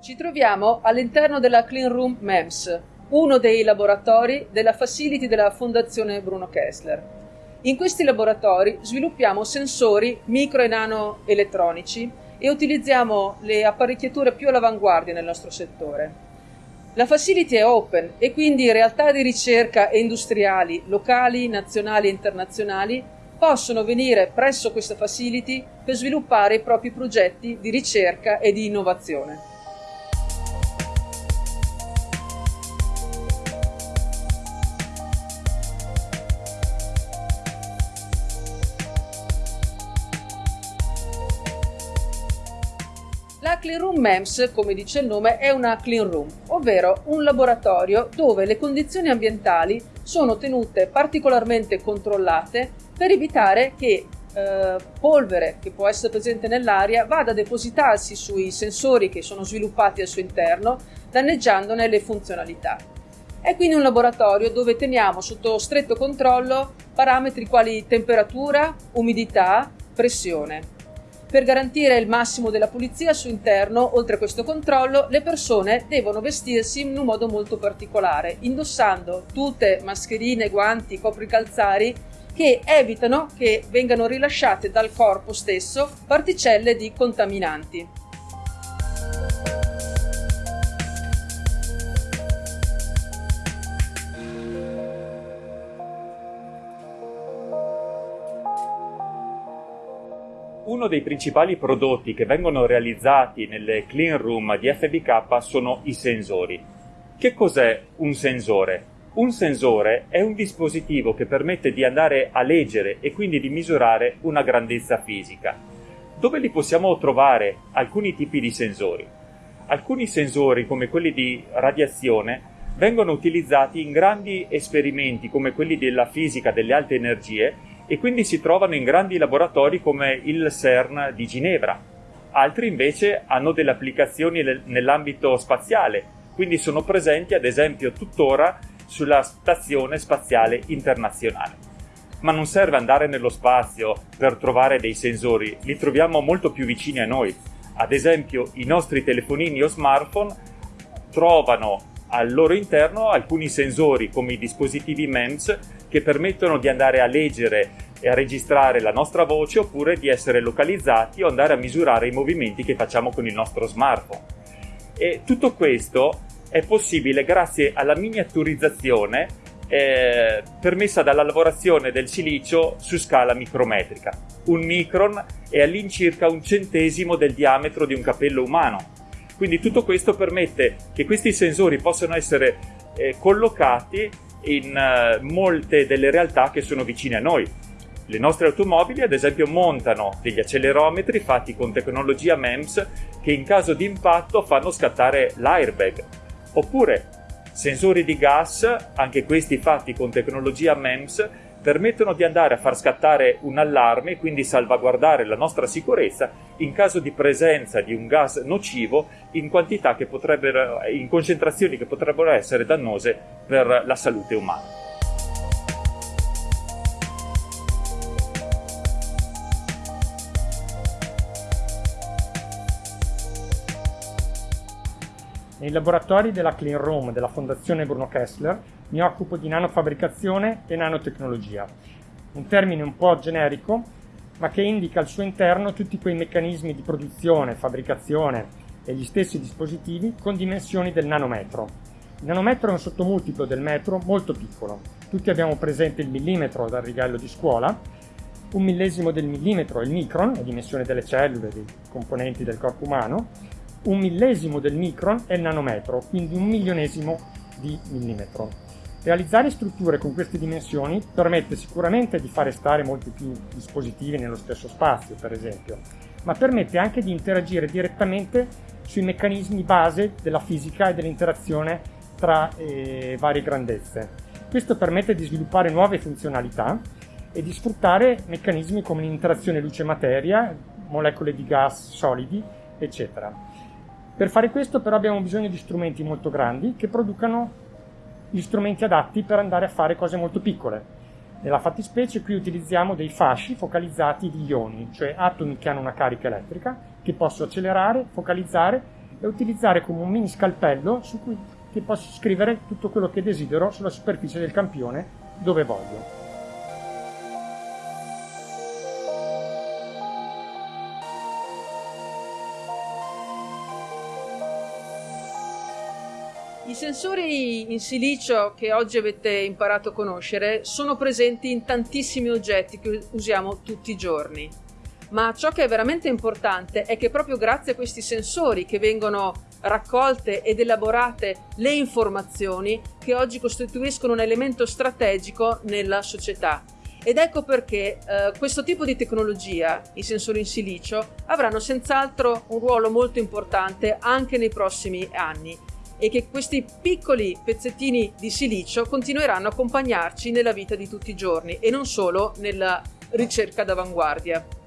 Ci troviamo all'interno della Clean Room MEMS, uno dei laboratori della facility della Fondazione Bruno Kessler. In questi laboratori sviluppiamo sensori micro e nano elettronici e utilizziamo le apparecchiature più all'avanguardia nel nostro settore. La facility è open e quindi realtà di ricerca e industriali locali, nazionali e internazionali possono venire presso questa facility per sviluppare i propri progetti di ricerca e di innovazione. La Clean Room MEMS, come dice il nome, è una clean room, ovvero un laboratorio dove le condizioni ambientali sono tenute particolarmente controllate per evitare che eh, polvere che può essere presente nell'aria vada a depositarsi sui sensori che sono sviluppati al suo interno, danneggiandone le funzionalità. È quindi un laboratorio dove teniamo sotto stretto controllo parametri quali temperatura, umidità, pressione. Per garantire il massimo della pulizia suo interno, oltre a questo controllo, le persone devono vestirsi in un modo molto particolare, indossando tutte mascherine, guanti, copricalzari che evitano che vengano rilasciate dal corpo stesso particelle di contaminanti. Uno dei principali prodotti che vengono realizzati nelle clean room di FBK sono i sensori. Che cos'è un sensore? Un sensore è un dispositivo che permette di andare a leggere e quindi di misurare una grandezza fisica. Dove li possiamo trovare alcuni tipi di sensori? Alcuni sensori, come quelli di radiazione, vengono utilizzati in grandi esperimenti come quelli della fisica delle alte energie e quindi si trovano in grandi laboratori come il CERN di Ginevra. Altri invece hanno delle applicazioni nell'ambito spaziale, quindi sono presenti ad esempio tuttora sulla Stazione Spaziale Internazionale. Ma non serve andare nello spazio per trovare dei sensori, li troviamo molto più vicini a noi. Ad esempio i nostri telefonini o smartphone trovano al loro interno alcuni sensori come i dispositivi MEMS che permettono di andare a leggere e a registrare la nostra voce oppure di essere localizzati o andare a misurare i movimenti che facciamo con il nostro smartphone. E tutto questo è possibile grazie alla miniaturizzazione eh, permessa dalla lavorazione del silicio su scala micrometrica. Un micron è all'incirca un centesimo del diametro di un capello umano. Quindi tutto questo permette che questi sensori possano essere eh, collocati in uh, molte delle realtà che sono vicine a noi. Le nostre automobili, ad esempio, montano degli accelerometri fatti con tecnologia MEMS che in caso di impatto fanno scattare l'airbag. Oppure sensori di gas, anche questi fatti con tecnologia MEMS, permettono di andare a far scattare un allarme e quindi salvaguardare la nostra sicurezza in caso di presenza di un gas nocivo in quantità che potrebbero, in concentrazioni che potrebbero essere dannose per la salute umana. Nei laboratori della Clean Room della Fondazione Bruno Kessler mi occupo di nanofabbricazione e nanotecnologia, un termine un po' generico, ma che indica al suo interno tutti quei meccanismi di produzione, fabbricazione e gli stessi dispositivi con dimensioni del nanometro. Il nanometro è un sottomultiplo del metro molto piccolo. Tutti abbiamo presente il millimetro dal righello di scuola, un millesimo del millimetro è il micron, la dimensione delle cellule, dei componenti del corpo umano, un millesimo del micron è il nanometro, quindi un milionesimo di millimetro. Realizzare strutture con queste dimensioni permette sicuramente di fare stare molti più dispositivi nello stesso spazio, per esempio, ma permette anche di interagire direttamente sui meccanismi base della fisica e dell'interazione tra eh, varie grandezze. Questo permette di sviluppare nuove funzionalità e di sfruttare meccanismi come l'interazione luce-materia, molecole di gas solidi, eccetera. Per fare questo però abbiamo bisogno di strumenti molto grandi che producano gli strumenti adatti per andare a fare cose molto piccole. Nella fattispecie qui utilizziamo dei fasci focalizzati di ioni, cioè atomi che hanno una carica elettrica, che posso accelerare, focalizzare e utilizzare come un mini scalpello su cui posso scrivere tutto quello che desidero sulla superficie del campione dove voglio. I sensori in silicio che oggi avete imparato a conoscere sono presenti in tantissimi oggetti che usiamo tutti i giorni. Ma ciò che è veramente importante è che proprio grazie a questi sensori che vengono raccolte ed elaborate le informazioni che oggi costituiscono un elemento strategico nella società. Ed ecco perché eh, questo tipo di tecnologia, i sensori in silicio, avranno senz'altro un ruolo molto importante anche nei prossimi anni e che questi piccoli pezzettini di silicio continueranno a accompagnarci nella vita di tutti i giorni e non solo nella ricerca d'avanguardia.